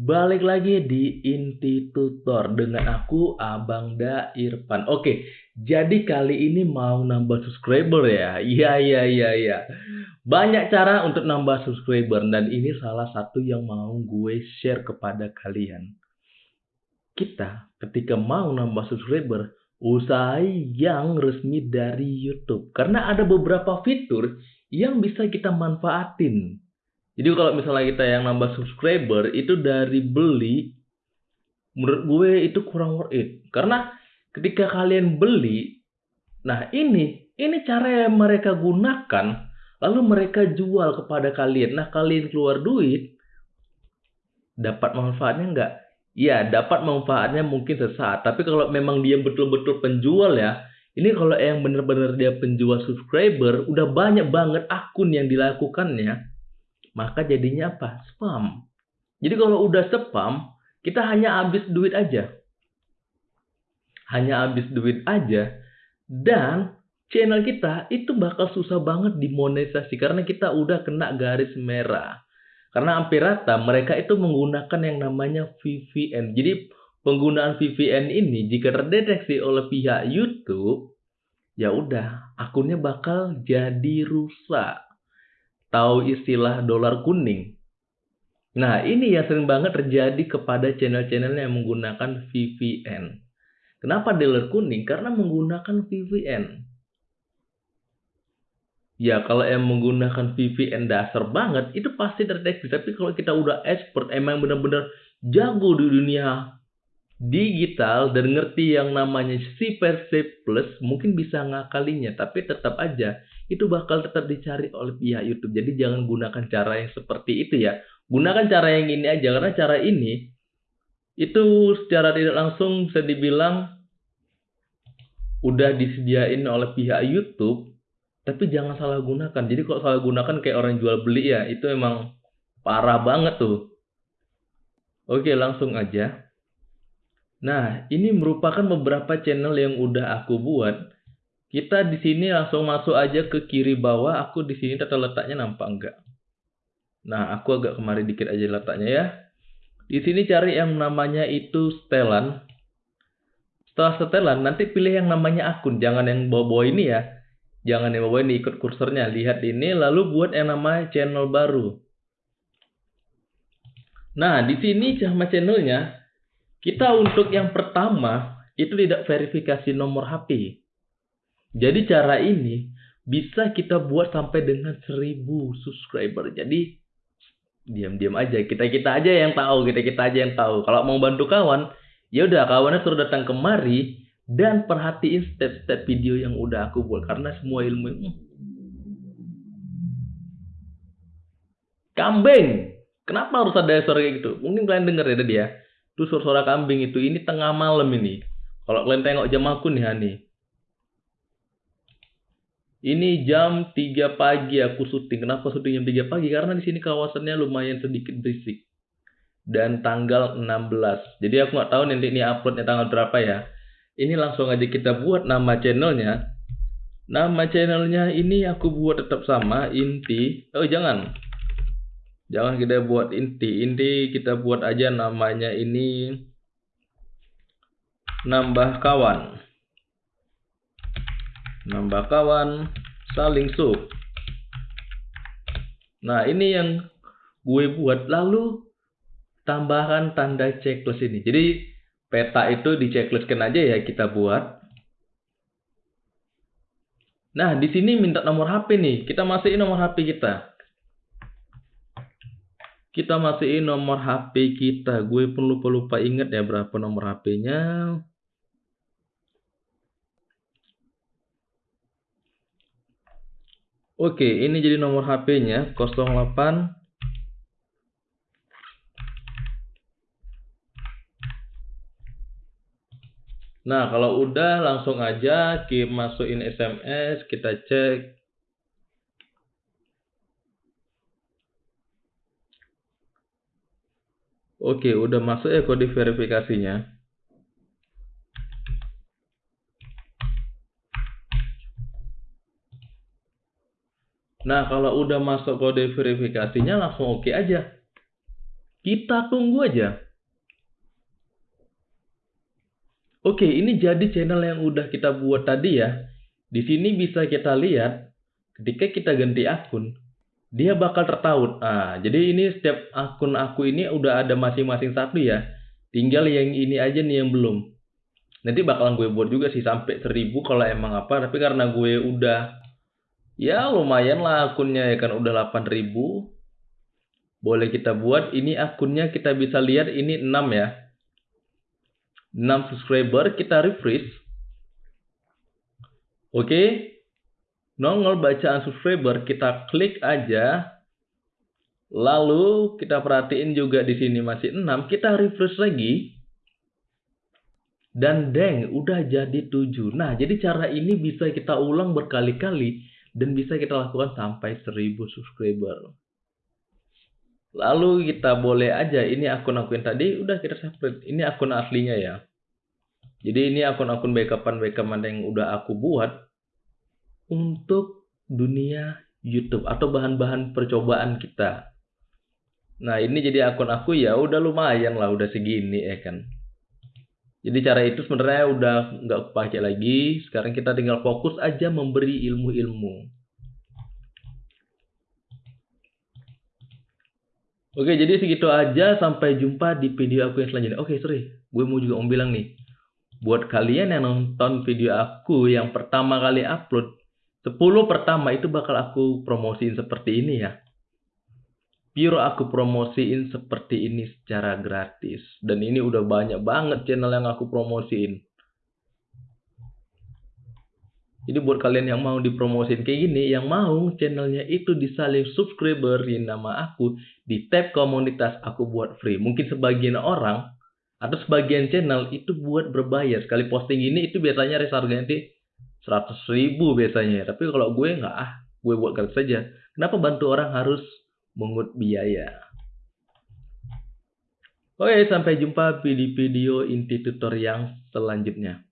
Balik lagi di Inti Tutor dengan aku Abang Da Irfan. Oke, jadi kali ini mau nambah subscriber ya. Iya iya iya iya. Banyak cara untuk nambah subscriber dan ini salah satu yang mau gue share kepada kalian. Kita ketika mau nambah subscriber, usai yang resmi dari YouTube karena ada beberapa fitur yang bisa kita manfaatin jadi kalau misalnya kita yang nambah subscriber itu dari beli, menurut gue itu kurang worth it. Karena ketika kalian beli, nah ini, ini cara yang mereka gunakan, lalu mereka jual kepada kalian. Nah kalian keluar duit, dapat manfaatnya enggak? Ya, dapat manfaatnya mungkin sesaat. Tapi kalau memang dia betul-betul penjual ya, ini kalau yang benar-benar dia penjual subscriber, udah banyak banget akun yang dilakukannya maka jadinya apa? Spam. Jadi kalau udah spam, kita hanya habis duit aja. Hanya habis duit aja dan channel kita itu bakal susah banget dimonetisasi karena kita udah kena garis merah. Karena hampir rata mereka itu menggunakan yang namanya VPN. Jadi penggunaan VPN ini jika terdeteksi oleh pihak YouTube, ya udah akunnya bakal jadi rusak tahu istilah dolar kuning? Nah, ini yang sering banget terjadi kepada channel-channel yang menggunakan VPN. Kenapa dolar kuning? Karena menggunakan VPN. Ya, kalau yang menggunakan VPN dasar banget, itu pasti terdeteksi. Tapi kalau kita udah expert, emang benar-benar jago di dunia digital dan ngerti yang namanya C plus, mungkin bisa ngakalinya. Tapi tetap aja, itu bakal tetap dicari oleh pihak YouTube. Jadi jangan gunakan cara yang seperti itu ya. Gunakan cara yang ini aja karena cara ini itu secara tidak langsung bisa dibilang udah disediain oleh pihak YouTube, tapi jangan salah gunakan. Jadi kalau salah gunakan kayak orang jual beli ya, itu emang parah banget tuh. Oke, langsung aja. Nah, ini merupakan beberapa channel yang udah aku buat kita di sini langsung masuk aja ke kiri bawah. Aku di sini tata letaknya nampak enggak? Nah, aku agak kemari dikit aja letaknya ya. Di sini cari yang namanya itu setelan. Setelah setelan, nanti pilih yang namanya akun. Jangan yang bawa-bawa ini ya. Jangan yang bawa ini ikut kursornya. Lihat ini, lalu buat yang namanya channel baru. Nah, di sini sama channelnya, kita untuk yang pertama, itu tidak verifikasi nomor HP. Jadi cara ini bisa kita buat sampai dengan 1000 subscriber. Jadi diam-diam aja. Kita-kita aja yang tahu, kita-kita aja yang tahu. Kalau mau bantu kawan, ya udah kawannya suruh datang kemari dan perhatiin step-step video yang udah aku buat karena semua ilmu hmm. kambing kenapa harus ada suara kayak gitu mungkin kalian denger ya tadi ya itu suara-suara kambing itu ini tengah malam ini kalau kalian tengok jam aku nih Hani ini jam 3 pagi aku syuting. Kenapa syuting jam 3 pagi? Karena di sini kawasannya lumayan sedikit berisik. Dan tanggal 16. Jadi aku nggak tahu nanti ini uploadnya tanggal berapa ya. Ini langsung aja kita buat nama channelnya. Nama channelnya ini aku buat tetap sama, inti. Oh jangan. Jangan kita buat inti. Inti kita buat aja namanya ini nambah kawan nambah kawan, saling sub. Nah, ini yang gue buat. Lalu tambahkan tanda checklist ini. Jadi peta itu di checklistkan aja ya kita buat. Nah, di sini minta nomor HP nih. Kita masukin nomor HP kita. Kita masukin nomor HP kita. Gue pun lupa-lupa inget ya berapa nomor HP-nya. Oke, ini jadi nomor HP-nya 08 Nah, kalau udah langsung aja kita masukin SMS, kita cek. Oke, udah masuk ya kode verifikasinya. Nah, kalau udah masuk kode verifikasinya langsung oke okay aja. Kita tunggu aja. Oke, ini jadi channel yang udah kita buat tadi ya. Di sini bisa kita lihat ketika kita ganti akun, dia bakal tertaut. Ah, jadi ini setiap akun aku ini udah ada masing-masing satu ya. Tinggal yang ini aja nih yang belum. Nanti bakalan gue buat juga sih sampai 1000 kalau emang apa, tapi karena gue udah ya lumayan lah akunnya ya kan udah 8000 boleh kita buat ini akunnya kita bisa lihat ini 6 ya 6 subscriber, kita refresh. Oke. Nongol bacaan subscriber, kita klik aja. Lalu kita perhatiin juga di sini masih 6, kita refresh lagi. Dan deng, udah jadi 7. Nah, jadi cara ini bisa kita ulang berkali-kali dan bisa kita lakukan sampai 1000 subscriber. Lalu kita boleh aja ini akun-akun tadi udah kita separate. Ini akun aslinya ya. Jadi ini akun-akun backupan backupan yang udah aku buat untuk dunia YouTube atau bahan-bahan percobaan kita. Nah ini jadi akun aku ya udah lumayan lah udah segini ya kan. Jadi cara itu sebenarnya udah nggak pakai lagi. Sekarang kita tinggal fokus aja memberi ilmu-ilmu. Oke, jadi segitu aja. Sampai jumpa di video aku yang selanjutnya. Oke, sorry. Gue mau juga mau bilang nih. Buat kalian yang nonton video aku yang pertama kali upload, 10 pertama itu bakal aku promosiin seperti ini ya. Pure aku promosiin seperti ini secara gratis. Dan ini udah banyak banget channel yang aku promosiin. Jadi buat kalian yang mau dipromosin kayak gini, yang mau channelnya itu disalin subscriberin nama aku di tab komunitas aku buat free. Mungkin sebagian orang atau sebagian channel itu buat berbayar. Sekali posting ini itu biasanya harganya nanti 100 ribu biasanya. Tapi kalau gue nggak ah, gue buat gratis saja. Kenapa bantu orang harus mengut biaya? Oke, sampai jumpa di video inti tutorial yang selanjutnya.